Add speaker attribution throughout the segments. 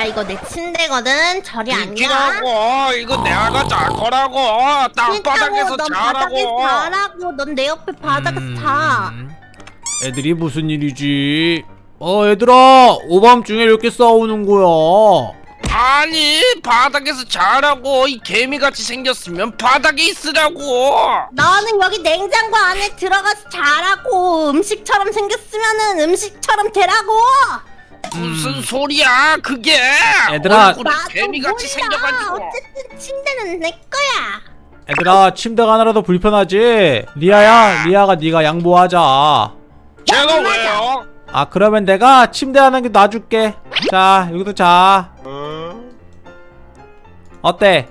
Speaker 1: 야 이거 내 침대거든. 저리
Speaker 2: 비키라고. 이거 내가 잘 거라고. 땅바닥에서
Speaker 1: 넌
Speaker 2: 자라고.
Speaker 1: 자라고. 넌 내 옆에 바닥에서 자.
Speaker 3: 음, 애들이 무슨 일이지? 어 얘들아. 오밤중에 이렇게 싸우는 거야.
Speaker 2: 아니 바닥에서 자라고. 이 개미같이 생겼으면 바닥에 있으라고.
Speaker 1: 너는 여기 냉장고 안에 들어가서 자라고. 음식처럼 생겼으면은 음식처럼 되라고
Speaker 2: 무슨 소리야 그게
Speaker 3: 얘들아.
Speaker 2: 얼굴이
Speaker 1: 나도
Speaker 2: 개미같이
Speaker 1: 몰라.
Speaker 2: 생겨가지고
Speaker 1: 어쨌든 침대는 내 거야
Speaker 3: 얘들아 침대가 하나라도 불편하지? 리아야 리아가 네가 양보하자
Speaker 2: 제가 왜요?
Speaker 3: 아 그러면 내가 침대 하나 놔줄게 자 여기도 자 어때?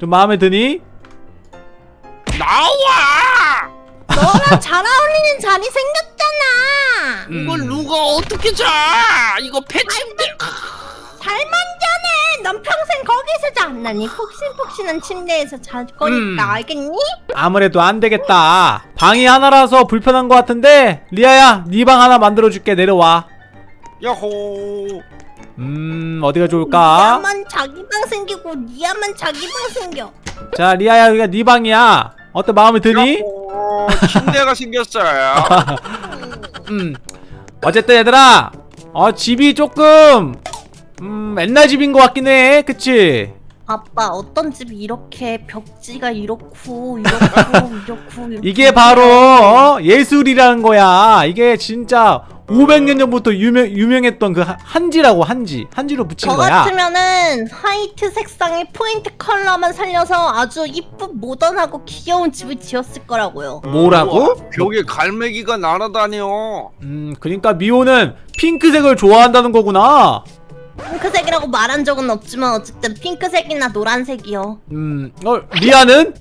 Speaker 3: 좀 마음에 드니?
Speaker 2: 나와
Speaker 1: 너랑 잘 어울리는 자리 생겼 잖아
Speaker 3: 음.
Speaker 2: 이걸 누가 어떻게 자? 이거 폐침대.
Speaker 1: 잘 만져내 넌 평생 거기서 이 폭신폭신한 침대에서 잘 거니까
Speaker 3: 음.
Speaker 1: 알겠니?
Speaker 3: 아무래도 안 되겠다. 방이 하나라서 불편한 것 같은데 리아야 네 방 하나 만들어줄게. 내려와.
Speaker 2: 야호.
Speaker 3: 음 어디가 좋을까?
Speaker 1: 니야만 자기 방 생기고 니야만 자기 방 생겨.
Speaker 3: 자 리아야 여기가 네 방이야. 어때 마음에 드니?
Speaker 2: 야호. 침대가 생겼어요
Speaker 3: 음 어쨌든 얘들아 어 집이 조금 음 옛날 집인 것 같긴 해 그치?
Speaker 1: 아빠 어떤 집이 이렇게 벽지가 이렇고 이렇고 이렇고 이게
Speaker 3: 바로 어? 예술이라는 거야 이게 진짜 500년 전부터 유명, 유명했던 그 한- 한지라고 한지 한지로 붙인
Speaker 1: 저
Speaker 3: 거야.
Speaker 1: 같으면은 화이트 색상의 포인트 컬러만 살려서 아주 이쁜 모던하고 귀여운 집을 지었을 거라고요.
Speaker 3: 뭐라고?
Speaker 2: 우와, 벽에 갈매기가 날아다녀.
Speaker 3: 음 그러니까 미호는 핑크색을 좋아한다는 거구나.
Speaker 1: 핑크색이라고 말한 적은 없지만 어쨌든 핑크색이나 노란색이요.
Speaker 3: 음 어, 리아는?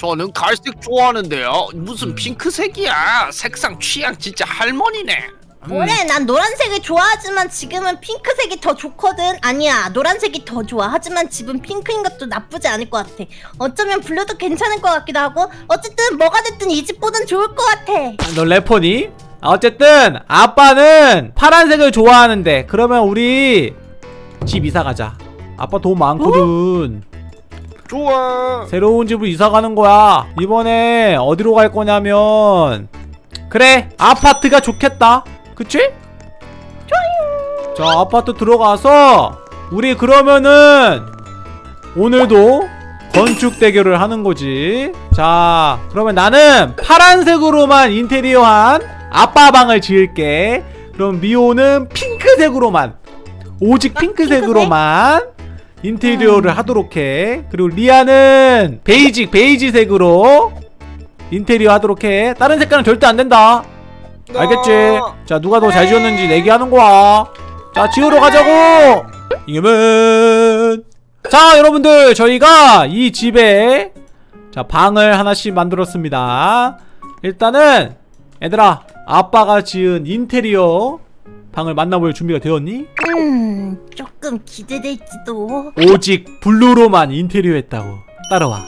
Speaker 2: 저는 갈색 좋아하는데요. 무슨 핑크색이야. 색상 취향 진짜 할머니네.
Speaker 3: 음,
Speaker 1: 그래? 난 노란색을 좋아하지만 지금은 핑크색이 더 좋거든. 아니야 노란색이 더 좋아. 하지만 집은 핑크인 것도 나쁘지 않을 것 같아. 어쩌면 블루도 괜찮을 것 같기도 하고. 어쨌든 뭐가 됐든 이 집보단 좋을 것 같아
Speaker 3: 너 래퍼니? 아, 어쨌든 아빠는 파란색을 좋아하는데 그러면 우리 집 이사 가자. 아빠 돈 많거든.
Speaker 2: 좋아.
Speaker 3: 새로운 집으로 이사 가는 거야. 이번에 어디로 갈 거냐면 그래 아파트가 좋겠다 그치? 좋아요. 자 아파트 들어가서 우리 그러면은 오늘도 건축 대결을 하는 거지. 자 그러면 나는 파란색으로만 인테리어한 아빠 방을 지을게. 그럼 미호는 핑크색으로만 오직
Speaker 1: 아,
Speaker 3: 핑크색으로만 인테리어를 하도록 해. 그리고 리아는 베이직 베이지색으로 인테리어 하도록 해. 다른 색깔은 절대 안 된다 알겠지? 자 누가 더 잘 지었는지 내기하는 거야. 자 지으러 가자고! 이겨면. 자 여러분들 저희가 이 집에 자 방을 하나씩 만들었습니다. 일단은 얘들아 아빠가 지은 인테리어 방을 만나볼 준비가 되었니?
Speaker 1: 음 조금 기대될지도.
Speaker 3: 오직 블루로만 인테리어 했다고. 따라와.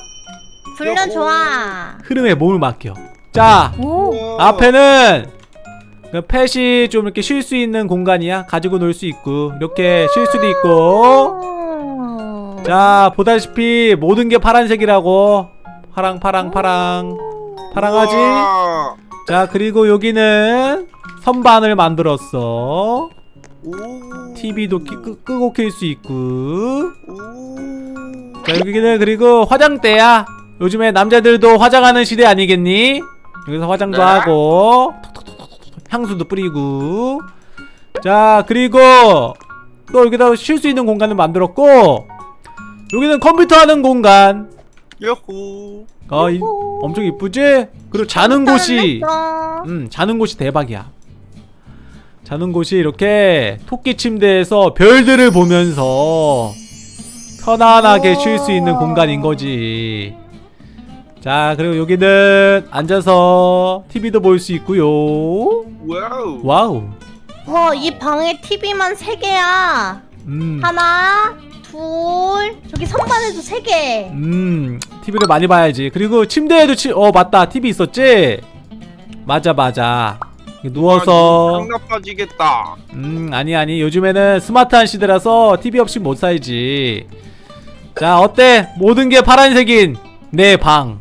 Speaker 1: 불려 좋아
Speaker 3: 흐름에 몸을 맡겨. 자
Speaker 1: 오.
Speaker 3: 앞에는 그 펫이 좀 이렇게 쉴 수 있는 공간이야 가지고 놀 수 있고 이렇게 쉴 수도 있고
Speaker 1: 오.
Speaker 3: 자 보다시피 모든 게 파란색이라고 파랑 파랑 파랑 파랑하지. 자 그리고 여기는 선반을 만들었어
Speaker 2: 오.
Speaker 3: TV도 끼, 끄, 끄고 켤수 있고
Speaker 2: 오.
Speaker 3: 자 여기는 그리고 화장대야 요즘에 남자들도 화장하는 시대 아니겠니? 여기서 화장도
Speaker 2: 네.
Speaker 3: 하고 향수도 뿌리고. 자 그리고 또 여기다 쉴 수 있는 공간을 만들었고 여기는 컴퓨터 하는 공간.
Speaker 2: 야호.
Speaker 3: 어, 이, 엄청 이쁘지? 그리고 자는 곳이. 음 자는 곳이 대박이야. 자는 곳이 이렇게 토끼 침대에서 별들을 보면서 편안하게 쉴 수 있는 공간인 거지 자 그리고 여기는 앉아서 TV도 볼 수 있고요.
Speaker 2: 와우.
Speaker 3: 와우.
Speaker 1: 와, 이 방에 TV만 3개야.
Speaker 3: 음,
Speaker 1: 하나, 둘, 저기 선반에도 3개.
Speaker 3: 음 TV를 많이 봐야지. 그리고 침대에도 치, 어 맞다. TV 있었지? 맞아 맞아. 누워서.
Speaker 2: 강 나빠지겠다.
Speaker 3: 음 아니 아니. 요즘에는 스마트한 시대라서 TV 없이 못 살지. 자 어때? 모든 게 파란색인 내 방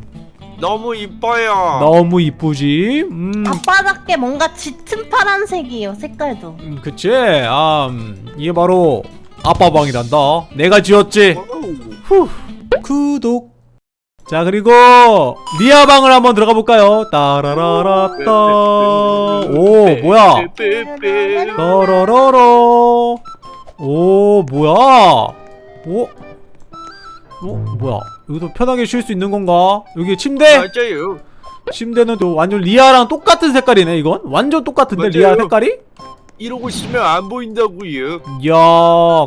Speaker 2: 너무 이뻐요.
Speaker 3: 너무 이쁘지? 음,
Speaker 1: 아빠답게 뭔가 짙은 파란색이에요 색깔도.
Speaker 3: 음 그치? 아 음, 이게 바로 아빠 방이란다. 내가 지었지. 후. 구독. 자 그리고 리아 방을 한번 들어가 볼까요? 따라라라따. 오 뭐야. 따라라라. 오 뭐야? 오? 어 뭐야 여기도 편하게 쉴 수 있는 건가? 여기 침대?
Speaker 2: 맞아요.
Speaker 3: 침대는 또 완전 리아랑 똑같은 색깔이네 이건? 완전 똑같은데 리아
Speaker 2: 맞아요.
Speaker 3: 색깔이?
Speaker 2: 이러고 있으면 안 보인다고요.
Speaker 3: 이야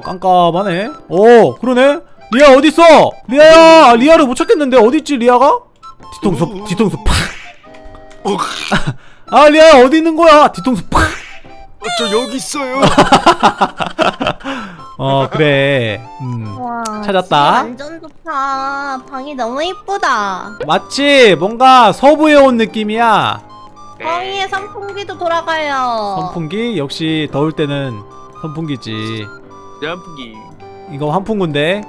Speaker 3: 깜깜하네. 오 그러네. 리아 어딨어? 리아야 아, 리아를 못 찾겠는데 어딨지 리아가? 뒤통수 뒤통수
Speaker 2: 어,
Speaker 3: 팍아 리아야 어디 있는 거야? 뒤통수
Speaker 2: 어, 저 여기 있어요.
Speaker 3: 팍어 그래. 음.
Speaker 1: 와
Speaker 3: 찾았다.
Speaker 1: 완전 좋다. 방이 너무 이쁘다.
Speaker 3: 마치 뭔가 서부에 온 느낌이야.
Speaker 1: 방 위에 선풍기도 돌아가요.
Speaker 3: 선풍기? 역시 더울 때는 선풍기지.
Speaker 2: 짬뽕이.
Speaker 3: 이거 환풍구인데?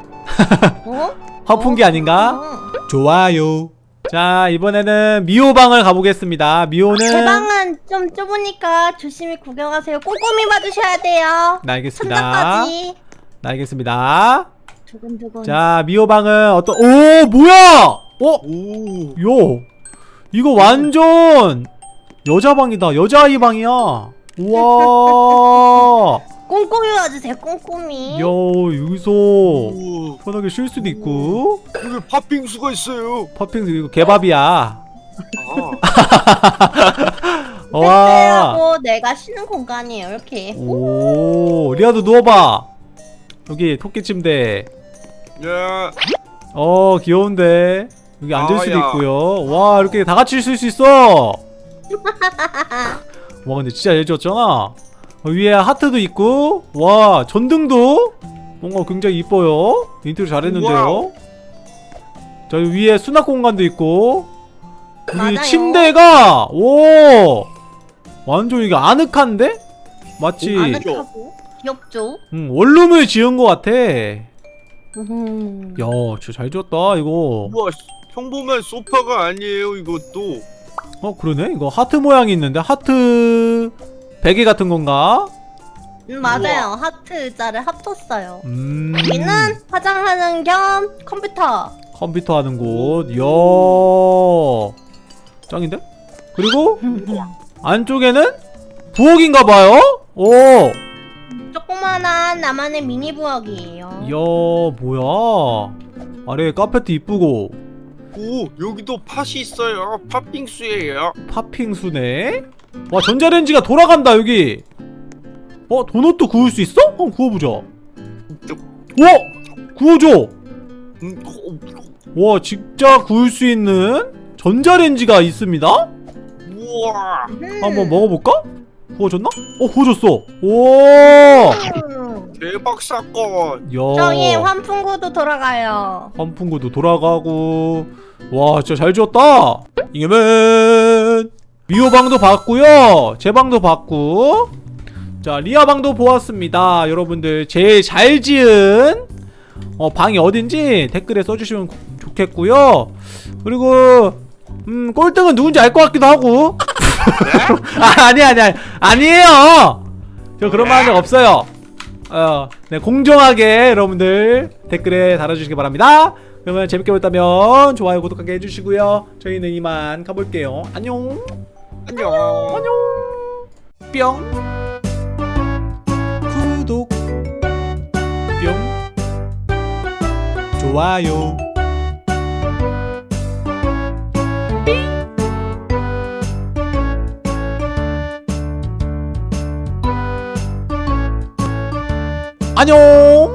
Speaker 1: 어?
Speaker 3: 환풍기 아닌가?
Speaker 1: 어.
Speaker 3: 좋아요 자 이번에는 미호방을 가보겠습니다. 미호는
Speaker 1: 제 방은 좀 좁으니까 조심히 구경하세요. 꼼꼼히 봐주셔야 돼요.
Speaker 3: 네, 알겠습니다.
Speaker 1: 천장까지.
Speaker 3: 네, 알겠습니다.
Speaker 1: 두근두근.
Speaker 3: 자 미호방은 어떤 오 뭐야! 어?
Speaker 2: 오.
Speaker 3: 요 이거 완전 여자 방이다. 여자아이 방이야. 우와
Speaker 1: 꼼꼼히 봐주세요 꼼꼼히
Speaker 3: 야 여기서
Speaker 2: 오.
Speaker 3: 편하게 쉴 수도 있고
Speaker 2: 여기 팥빙수가 있어요.
Speaker 3: 팥빙수 이거 개밥이야
Speaker 2: 아.
Speaker 3: 와.
Speaker 1: 택배하고 내가 쉬는 공간이에요 이렇게
Speaker 3: 오 리아도 누워봐 여기 토끼 침대
Speaker 2: 예.
Speaker 3: 어 귀여운데 여기 앉을 수도
Speaker 2: 아야.
Speaker 3: 있고요 와 이렇게 다 같이 쓸수 있어 와 근데 진짜 잘 지었잖아 어, 위에 하트도 있고 와 전등도? 뭔가 굉장히 이뻐요. 인테리어 잘했는데요. 자 위에 수납 공간도 있고
Speaker 1: 맞아요.
Speaker 3: 침대가 오! 완전 이게 아늑한데? 마치
Speaker 1: 아늑하고 귀엽죠?
Speaker 3: 음, 원룸을 지은 것 같아.
Speaker 1: 음.
Speaker 3: 야 진짜 잘 지었다 이거.
Speaker 2: 우와 평범한 소파가 아니에요 이것도.
Speaker 3: 어 그러네? 이거 하트 모양이 있는데 하트 베개 같은 건가?
Speaker 1: 음, 맞아요. 하트 의자를 합쳤어요.
Speaker 3: 음.
Speaker 1: 여기는 화장하는 겸 컴퓨터.
Speaker 3: 컴퓨터 하는 곳. 이야 짱인데? 그리고 안쪽에는 부엌인가 봐요? 오.
Speaker 1: 조그만한 나만의 미니 부엌이에요.
Speaker 3: 이야 뭐야? 아래 카페트 이쁘고.
Speaker 2: 오 여기도 팥이 있어요. 팥빙수예요.
Speaker 3: 팥빙수네 와 전자레인지가 돌아간다 여기 어 도넛도 구울 수 있어? 한번 구워보자 와 구워줘
Speaker 2: 음, 어,
Speaker 3: 와 진짜 구울 수 있는 전자레인지가 있습니다?
Speaker 2: 우와.
Speaker 1: 음.
Speaker 3: 한번 먹어볼까? 구워졌나? 어 구워졌어 오
Speaker 1: 음.
Speaker 2: 대박 사건.
Speaker 3: 야
Speaker 1: 저기 환풍구도 돌아가요
Speaker 3: 환풍구도 돌아가고 와 진짜 잘 지었다 이겨면 미호 방도 봤고요. 제 방도 봤고. 자 리아 방도 보았습니다. 여러분들 제일 잘 지은 어, 방이 어딘지 댓글에 써주시면 좋겠고요. 그리고 음 꼴등은 누군지 알 것 같기도 하고. 아, 아니 아니 아니 아니에요! 저 그런 말 한 적 없어요. 어, 네, 공정하게 여러분들 댓글에 달아주시기 바랍니다. 그러면 재밌게 보셨다면 좋아요, 구독하게 해주시고요. 저희는 이만 가볼게요. 안녕.
Speaker 2: 안녕.
Speaker 3: 안녕. 뿅. 구독. 뿅. 좋아요. 안녕.